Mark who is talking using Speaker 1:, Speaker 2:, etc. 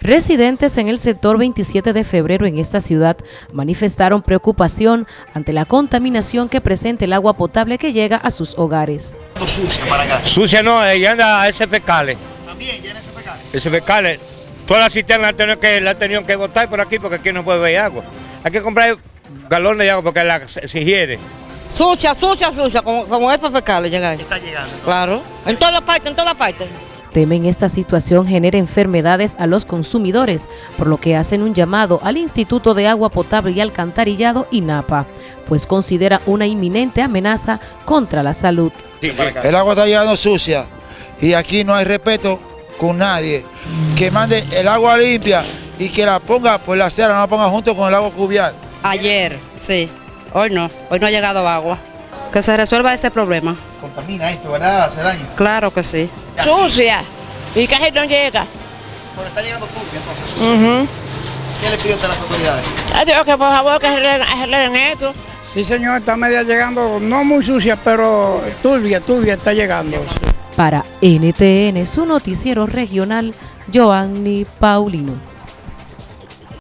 Speaker 1: Residentes en el sector 27 de febrero en esta ciudad manifestaron preocupación ante la contaminación que presenta el agua potable que llega a sus hogares.
Speaker 2: sucia para acá.
Speaker 3: Sucia no, ella anda a ese fecales.
Speaker 2: También llena ese pecado.
Speaker 3: Ese fecales. Cisternas la han tenido que, la tenido que botar por aquí porque aquí no puede ver agua. Hay que comprar galones de agua porque la, se, se hiere.
Speaker 4: Sucia, sucia, sucia, como, como es para pescarle llegar.
Speaker 2: Está llegando.
Speaker 4: Claro, en todas partes, en todas partes.
Speaker 1: Temen esta situación genere enfermedades a los consumidores, por lo que hacen un llamado al Instituto de Agua Potable y Alcantarillado INAPA, pues considera una inminente amenaza contra la salud.
Speaker 5: El agua está llegando sucia y aquí no hay respeto con nadie. Que mande el agua limpia y que la ponga por la acera, no la ponga junto con el agua cubial.
Speaker 6: Ayer, sí. Hoy no. Hoy no ha llegado agua. Que se resuelva ese problema.
Speaker 2: Contamina esto, ¿verdad? Hace daño.
Speaker 6: Claro que sí.
Speaker 4: Sucia. Y casi no llega.
Speaker 2: Bueno, está llegando turbia entonces sucia. ¿Qué le pide usted a las autoridades?
Speaker 4: Yo digo que por favor que arreglen esto.
Speaker 7: Sí, señor, está media llegando, no muy sucia, pero turbia, turbia está llegando.
Speaker 1: Para NTN, su noticiero regional, Joanny Paulino.